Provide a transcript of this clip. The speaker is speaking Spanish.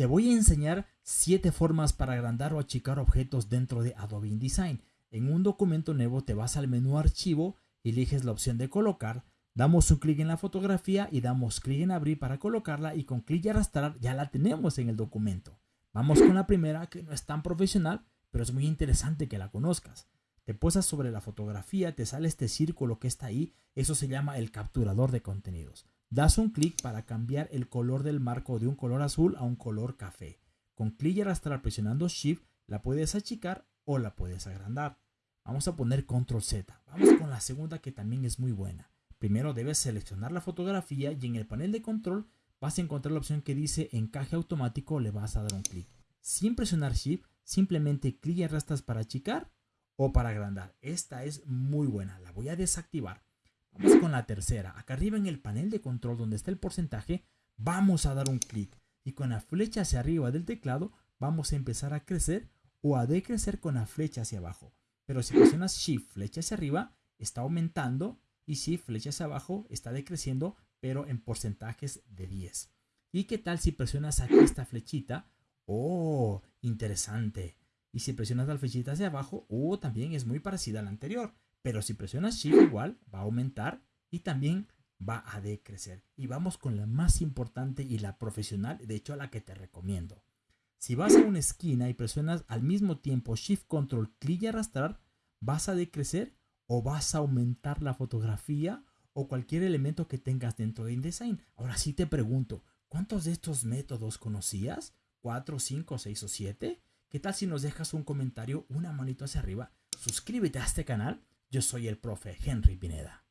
Te voy a enseñar 7 formas para agrandar o achicar objetos dentro de Adobe InDesign. En un documento nuevo te vas al menú archivo, eliges la opción de colocar, damos un clic en la fotografía y damos clic en abrir para colocarla y con clic y arrastrar ya la tenemos en el documento. Vamos con la primera que no es tan profesional, pero es muy interesante que la conozcas. Te posas sobre la fotografía, te sale este círculo que está ahí, eso se llama el capturador de contenidos. Das un clic para cambiar el color del marco de un color azul a un color café. Con clic y arrastrar presionando Shift la puedes achicar o la puedes agrandar. Vamos a poner Control Z. Vamos con la segunda que también es muy buena. Primero debes seleccionar la fotografía y en el panel de control vas a encontrar la opción que dice encaje automático, le vas a dar un clic. Sin presionar Shift, simplemente clic y arrastras para achicar o para agrandar. Esta es muy buena, la voy a desactivar. Vamos con la tercera. Acá arriba en el panel de control donde está el porcentaje, vamos a dar un clic y con la flecha hacia arriba del teclado vamos a empezar a crecer o a decrecer con la flecha hacia abajo. Pero si presionas Shift flecha hacia arriba, está aumentando y Shift flecha hacia abajo está decreciendo, pero en porcentajes de 10. ¿Y qué tal si presionas aquí esta flechita? ¡Oh! Interesante. Y si presionas la flechita hacia abajo, ¡oh! También es muy parecida a la anterior. Pero si presionas Shift igual, va a aumentar y también va a decrecer. Y vamos con la más importante y la profesional, de hecho la que te recomiendo. Si vas a una esquina y presionas al mismo tiempo Shift Control, clic y arrastrar, vas a decrecer o vas a aumentar la fotografía o cualquier elemento que tengas dentro de InDesign. Ahora sí te pregunto, ¿cuántos de estos métodos conocías? ¿4, 5, 6 o 7? ¿Qué tal si nos dejas un comentario, una manito hacia arriba? Suscríbete a este canal yo soy el profe Henry Pineda.